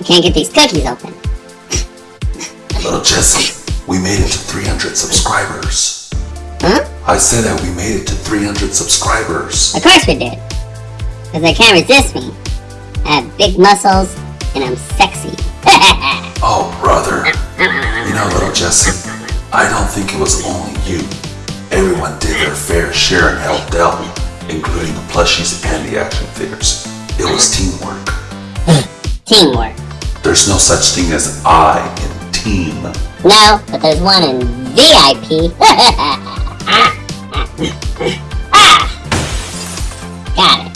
I can't get these cookies open. Little Jesse, we made it to 300 subscribers. Huh? I said that we made it to 300 subscribers. Of course we did. Because they can't resist me. I have big muscles and I'm sexy. Oh, brother. You know, little Jesse, I don't think it was only you. Everyone did their fair share and helped out, including the plushies and the action figures. It was teamwork. Teamwork. There's no such thing as I in team. No, but there's one in VIP. ah! Got it.